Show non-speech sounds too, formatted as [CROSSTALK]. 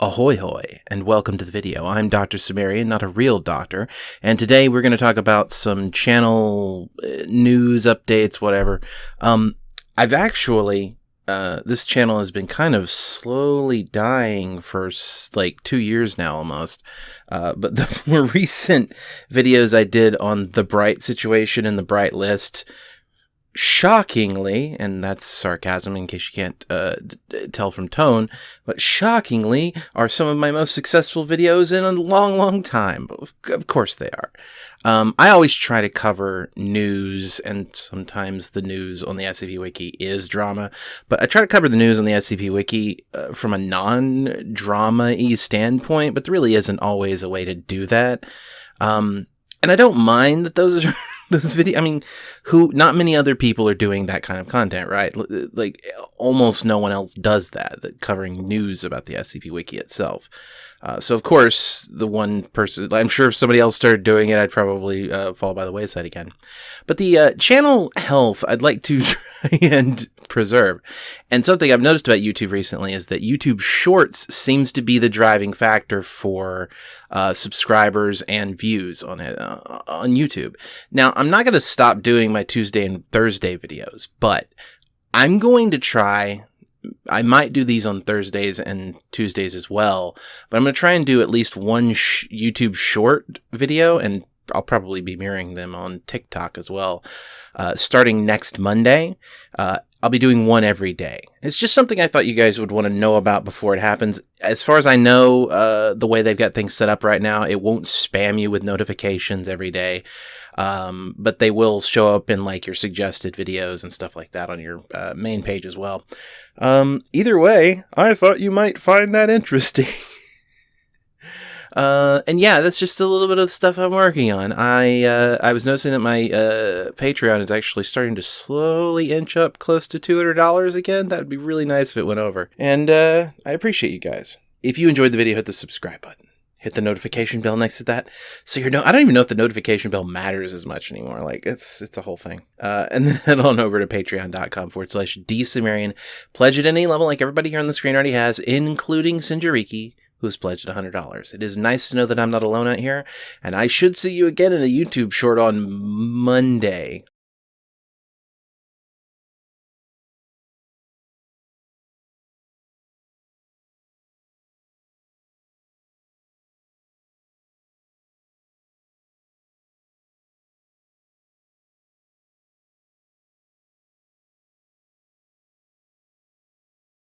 Ahoy hoy, and welcome to the video. I'm Dr. Cimmerian, not a real doctor, and today we're going to talk about some channel uh, news updates, whatever. Um, I've actually, uh, this channel has been kind of slowly dying for like two years now almost. Uh, but [LAUGHS] the more recent videos I did on the Bright situation and the Bright list, shockingly, and that's sarcasm in case you can't uh, tell from tone, but shockingly are some of my most successful videos in a long, long time. Of course they are. Um, I always try to cover news, and sometimes the news on the SCP Wiki is drama, but I try to cover the news on the SCP Wiki uh, from a non drama y standpoint, but there really isn't always a way to do that. Um, and I don't mind that those are [LAUGHS] those video. I mean, who? Not many other people are doing that kind of content, right? Like almost no one else does that. That covering news about the SCP Wiki itself. Uh, so of course, the one person, I'm sure if somebody else started doing it, I'd probably uh, fall by the wayside again. But the uh, channel health, I'd like to [LAUGHS] [LAUGHS] and preserve. And something I've noticed about YouTube recently is that YouTube Shorts seems to be the driving factor for uh, subscribers and views on it uh, on YouTube. Now, I'm not going to stop doing my Tuesday and Thursday videos, but I'm going to try I might do these on Thursdays and Tuesdays as well, but I'm going to try and do at least one sh- YouTube short video, and I'll probably be mirroring them on TikTok as well. Uh, starting next Monday, uh, I'll be doing one every day. It's just something I thought you guys would want to know about before it happens. As far as I know, uh, the way they've got things set up right now, it won't spam you with notifications every day. Um, but they will show up in like your suggested videos and stuff like that on your uh, main page as well. Um, either way, I thought you might find that interesting. [LAUGHS] Uh, and yeah, that's just a little bit of stuff I'm working on. I uh, I was noticing that my uh, Patreon is actually starting to slowly inch up close to two hundred dollars again. That would be really nice if it went over. And uh, I appreciate you guys. If you enjoyed the video, hit the subscribe button. Hit the notification bell next to that, so you're no. I don't even know if the notification bell matters as much anymore. Like it's it's a whole thing. Uh, and [LAUGHS] then head on over to patreon.com forward slash dsumerian. Pledge at any level, like everybody here on the screen already has, including Sinjariki who's pledged $100. It is nice to know that I'm not alone out here, and I should see you again in a YouTube short on Monday.